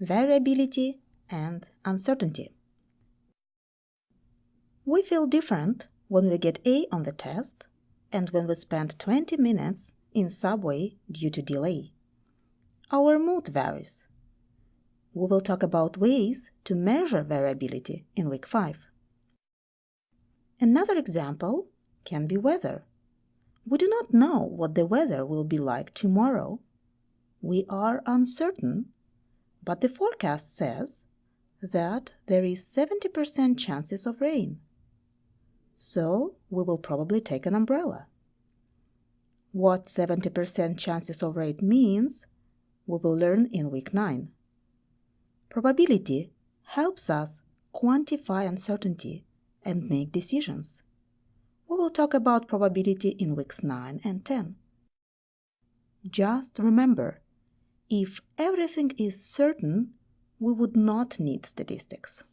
variability and uncertainty. We feel different when we get A on the test and when we spend 20 minutes in subway due to delay. Our mood varies. We will talk about ways to measure variability in week 5. Another example can be weather. We do not know what the weather will be like tomorrow. We are uncertain, but the forecast says that there is 70% chances of rain. So we will probably take an umbrella. What 70% chances of rain means, we will learn in week 9. Probability helps us quantify uncertainty and make decisions. We will talk about probability in weeks 9 and 10. Just remember, if everything is certain, we would not need statistics.